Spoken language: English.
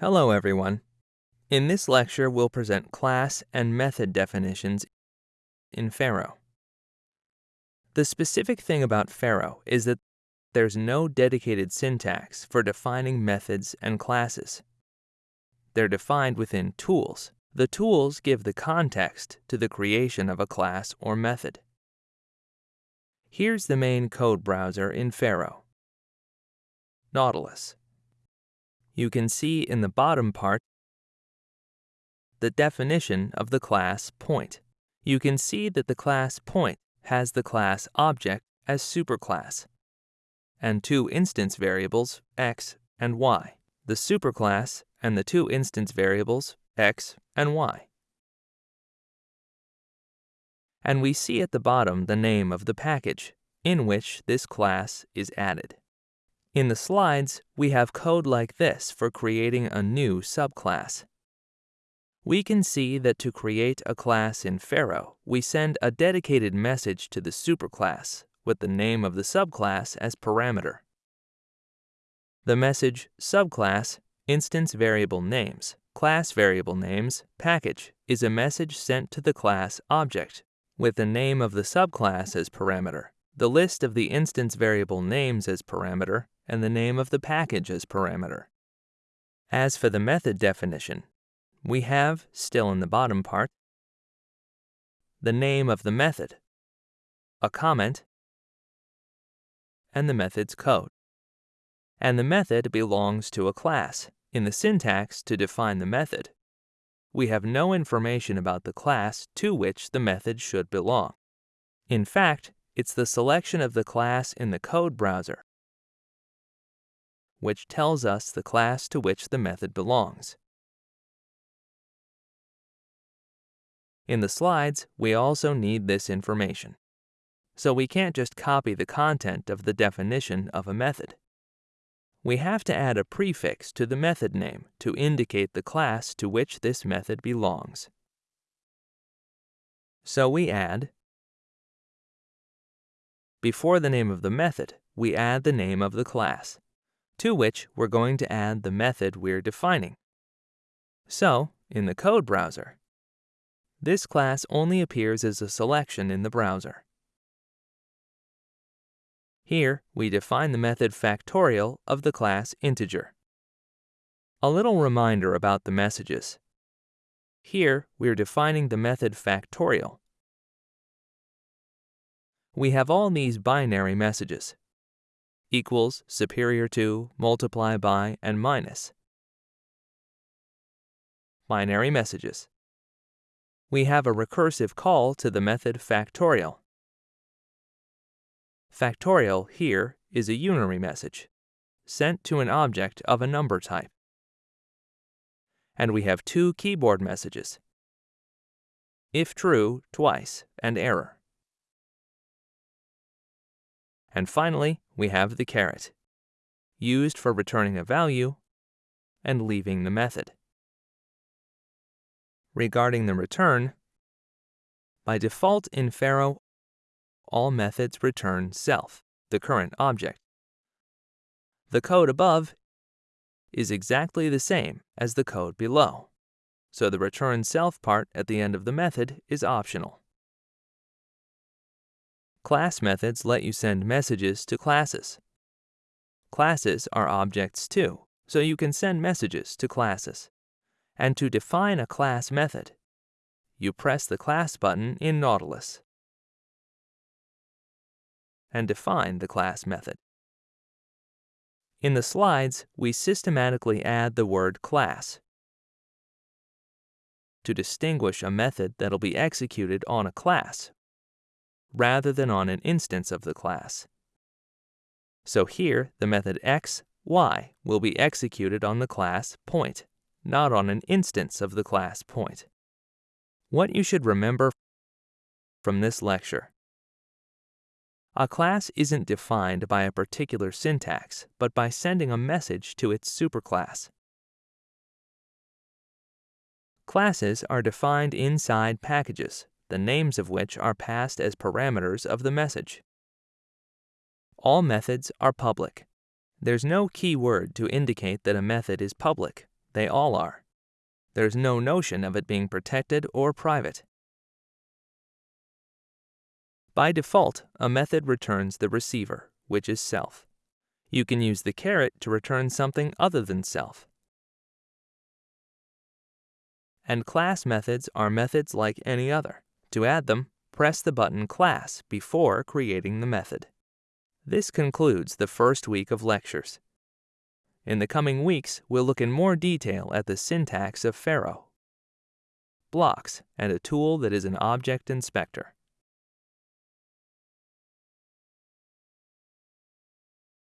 Hello everyone. In this lecture we'll present class and method definitions in Pharo. The specific thing about Pharo is that there's no dedicated syntax for defining methods and classes. They're defined within tools. The tools give the context to the creation of a class or method. Here's the main code browser in Pharo. Nautilus. You can see in the bottom part the definition of the class point. You can see that the class point has the class object as superclass and two instance variables x and y. The superclass and the two instance variables x and y. And we see at the bottom the name of the package in which this class is added. In the slides, we have code like this for creating a new subclass. We can see that to create a class in Pharo, we send a dedicated message to the superclass with the name of the subclass as parameter. The message subclass instance variable names, class variable names, package is a message sent to the class object with the name of the subclass as parameter, the list of the instance variable names as parameter, and the name of the package as parameter. As for the method definition, we have, still in the bottom part, the name of the method, a comment, and the method's code. And the method belongs to a class. In the syntax to define the method, we have no information about the class to which the method should belong. In fact, it's the selection of the class in the code browser which tells us the class to which the method belongs. In the slides, we also need this information. So we can't just copy the content of the definition of a method. We have to add a prefix to the method name to indicate the class to which this method belongs. So we add, before the name of the method, we add the name of the class to which we're going to add the method we're defining. So, in the code browser, this class only appears as a selection in the browser. Here, we define the method factorial of the class integer. A little reminder about the messages. Here, we're defining the method factorial. We have all these binary messages, equals, superior to, multiply by, and minus. Binary messages. We have a recursive call to the method factorial. Factorial here is a unary message, sent to an object of a number type. And we have two keyword messages, if true twice and error. And finally, we have the caret, used for returning a value and leaving the method. Regarding the return, by default in Pharo, all methods return self, the current object. The code above is exactly the same as the code below, so the return self part at the end of the method is optional. Class methods let you send messages to classes. Classes are objects too, so you can send messages to classes. And to define a class method, you press the class button in Nautilus and define the class method. In the slides, we systematically add the word class to distinguish a method that'll be executed on a class rather than on an instance of the class. So here, the method x, y will be executed on the class point, not on an instance of the class point. What you should remember from this lecture. A class isn't defined by a particular syntax, but by sending a message to its superclass. Classes are defined inside packages, the names of which are passed as parameters of the message. All methods are public. There's no keyword to indicate that a method is public. they all are. There's no notion of it being protected or private. By default, a method returns the receiver, which is self. You can use the caret to return something other than self. And class methods are methods like any other. To add them, press the button Class before creating the method. This concludes the first week of lectures. In the coming weeks, we'll look in more detail at the syntax of Pharo, blocks, and a tool that is an object inspector.